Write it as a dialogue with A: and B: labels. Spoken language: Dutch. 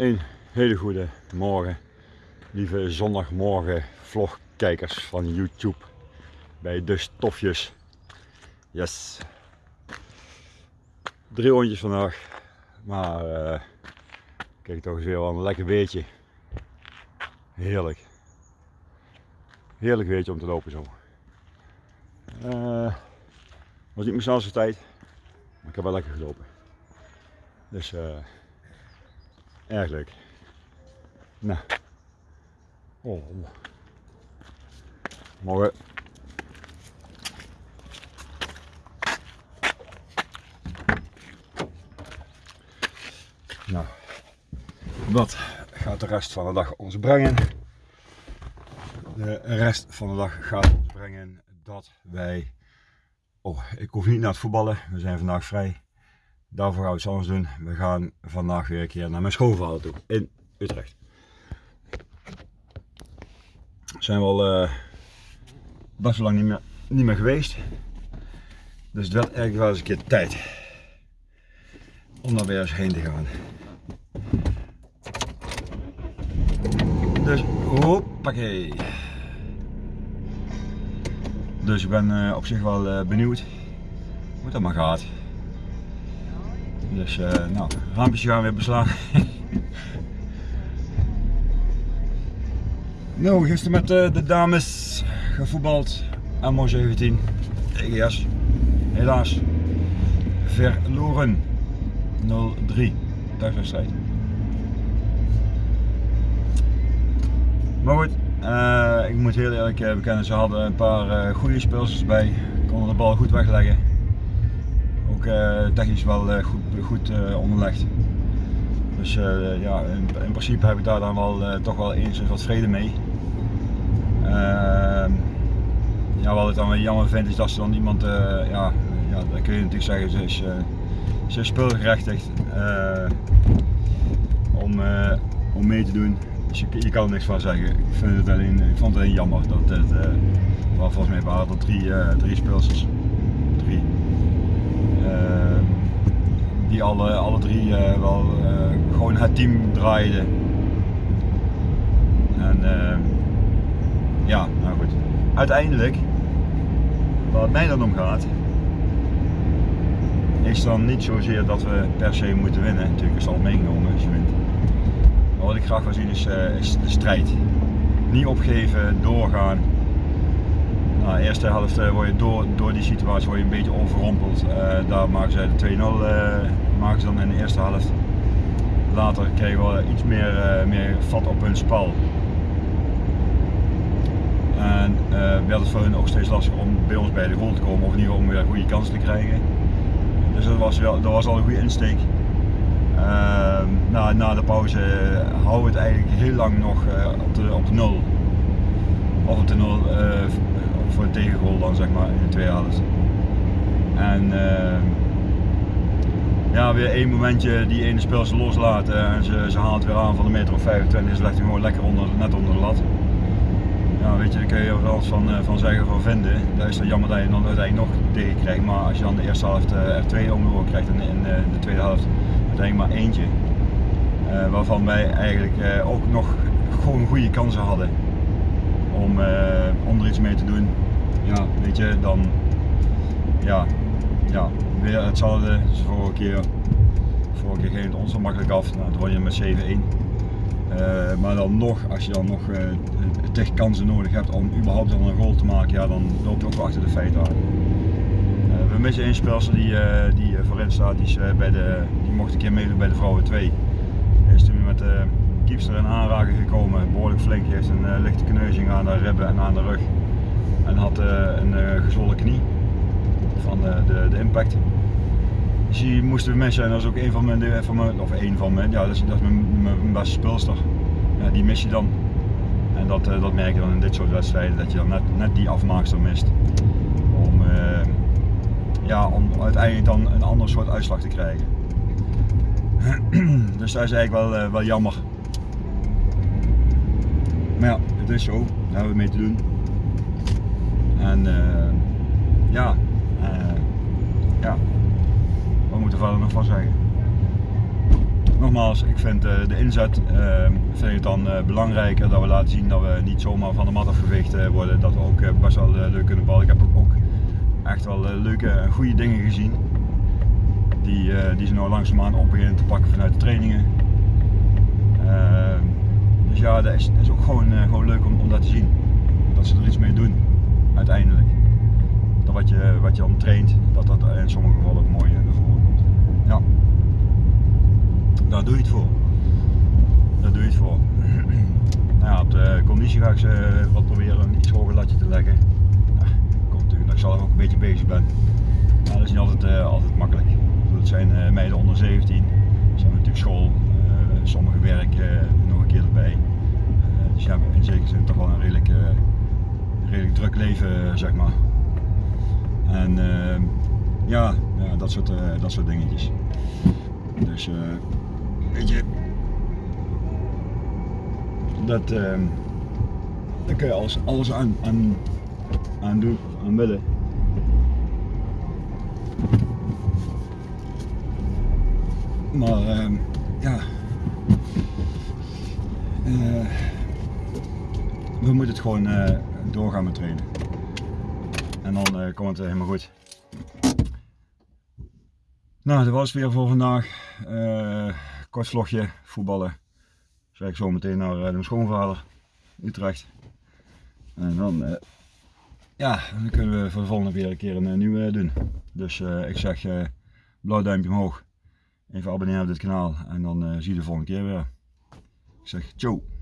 A: Een hele goede morgen, lieve zondagmorgen vlogkijkers van YouTube bij de stofjes. Yes. Drie rondjes vandaag, maar uh, kijk toch eens weer wel een lekker weetje. Heerlijk. Heerlijk weetje om te lopen zo. Uh, was niet mijn snelste tijd, maar ik heb wel lekker gelopen. Dus uh, erg leuk. Nou. Oh. Morgen. Nou, wat gaat de rest van de dag ons brengen? De rest van de dag gaat ons brengen dat wij... Oh, ik hoef niet naar het voetballen, we zijn vandaag vrij. Daarvoor gaan we iets anders doen. We gaan vandaag weer een keer naar mijn schoonvader toe in Utrecht. Zijn we al uh, best lang niet meer, niet meer geweest. Dus het werd eigenlijk wel eens een keer tijd om daar weer eens heen te gaan. Dus hoppakee. Dus ik ben uh, op zich wel uh, benieuwd hoe dat maar gaat. Dus uh, nou, raampjes gaan weer beslaan. nou, gisteren met uh, de dames gevoetbald. Ammo 17 EGS. Helaas verloren. 0-3 thuiswedstrijd. Maar goed, uh, ik moet heel eerlijk bekennen, ze hadden een paar goede speelsers bij. Konden de bal goed wegleggen ook uh, technisch wel uh, goed, goed uh, onderlegd. Dus ja, in, in, principe heb ik daar dan wel toch wel eens wat vrede mee. Ehm, ja, wat ik dan wel jammer vind is dat ze dan iemand, ja, ja, dat kun je natuurlijk zeggen, ze is, ze is speelgerechtigd om, om mee te doen. Dus je, je, kan er niks van zeggen. Ik, vind het alleen, ik vond het alleen jammer dat het, volgens mij waren er drie, drie speelsters. Drie Ehm, die alle, alle drie eh, wel eh, gewoon het team draaiden. En ehm, ja, nou goed. Uiteindelijk, waar het mij dan om gaat, is dan niet zozeer dat we per se moeten winnen. Natuurlijk is het al meegenomen als je wint. Maar wat ik graag wil zien is de strijd. Niet opgeven, doorgaan. Nou, de eerste helft uh, word je door, door die situatie word je een beetje overrompeld. Uh, daar maken zij de 2-0 uh, maken ze dan in de eerste helft. Later kregen we iets meer, meer vat op hun spel. En werd het voor hun ook steeds lastiger om bij ons bij de goal te komen of in ieder geval om weer goede kansen te krijgen. Dus dat was, wel, dat was al een goede insteek. Ehm, na, de pauze houden we het eigenlijk heel lang nog op, de, op de 0. Of op de 0 voor een tegengoal dan zeg maar in de tweede helft. En uh, ja, weer één momentje die ene speel ze loslaten en ze, ze haalt weer aan van de meter of 25 ze legt hem gewoon lekker onder, net onder de lat. Ja, weet je, daar kun je er alles van, uh, van zeggen van vinden. Dat is dan jammer dat je dan uiteindelijk nog tegen krijgt, maar als je dan de eerste helft er twee om de krijgt en in de tweede helft uiteindelijk maar eentje. waarvan wij eigenlijk ook nog gewoon goede kansen hadden om, om er iets mee te doen ja, weet je, dan ja, ja, weer hetzelfde als vorige keer. Vorige keer ging het ons zo makkelijk af, nou, dan won je met 7-1. Uh, maar dan nog, als je dan nog uh, kansen nodig hebt om überhaupt dan een goal te maken, ja, dan loop je ook wel achter de feiten aan. Uh, we missen één speelster die, die voorin staat, die, is, bij de, die mocht een keer meedoen bij de vrouwen 2. Hij is toen met de kiepster in aanraking gekomen, behoorlijk flink, heeft een lichte kneuzing aan de ribben en aan de rug en had eh, een eh, gezwollen knie van de, de, de impact. Dus die moesten we missen en dat is ook een van mijn, van mijn of één van mijn, ja dat is, dat is mijn, mijn, beste speelster. Ja, die mis je dan. En dat, dat merk je dan in dit soort wedstrijden, dat je dan net, net die afmaakster mist. Om, ja, om uiteindelijk dan een ander soort uitslag te krijgen. dus dat is eigenlijk wel, wel jammer. Maar ja, het is zo, daar hebben we mee te doen. En uh, ja, uh, ja, wat moeten we verder nog van zeggen? nogmaals, ik vind uh, de inzet uh, vind ik dan belangrijker dat we laten zien dat we niet zomaar van de mat afgeveegd worden. Dat we ook best wel leuk kunnen ballen. Ik heb ook, echt wel leuke en goede dingen gezien. Die, die ze nou langzaamaan op beginnen te pakken vanuit de trainingen. Dus ja, dat is, dat is ook gewoon, gewoon leuk om, om dat te zien. Dat ze er iets mee doen, uiteindelijk. Dat wat je, wat je dan traint, dat dat in sommige gevallen ook mooi naar voren komt. Ja. Daar doe je het voor. Daar doe je het voor. nou ja, op de conditie ga ik ze wat proberen een iets hoger latje te leggen. Komt natuurlijk dat ik zelf ook een beetje bezig ben. Maar dat is niet altijd, altijd makkelijk. Het zijn meiden onder 17, ze hebben natuurlijk school, uh, sommige werk dus ja, in zekere zin toch wel een redelijk, redelijk druk leven, zeg maar. En ja, ja, dat, soort, dat soort dingetjes. Dus weet je, dat, uh, daar kun je alles, alles aan, aan, aan doen, aan willen. Maar uh, ja, we moeten het gewoon uh, doorgaan met trainen. En dan uh, komt het helemaal goed. Nou, dat was het weer voor vandaag kort vlogje voetballen. Dus ik zo meteen naar de schoonvader Utrecht. En dan, ja, dan kunnen we voor de volgende weer een keer een, nieuwe doen. Dus ik zeg blauw duimpje omhoog. Even abonneren op dit kanaal en dan zie je de volgende keer weer. Ik zeg ciao.